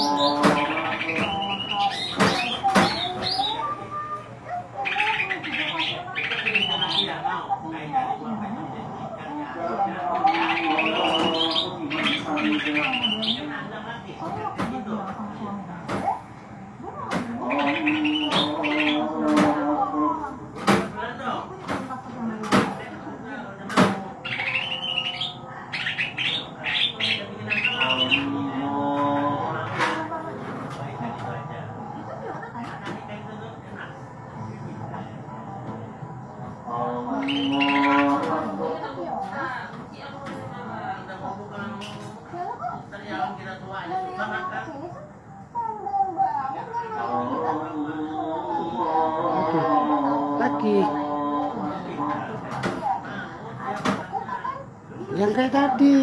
Thank you. Lagi. Yang kayak tadi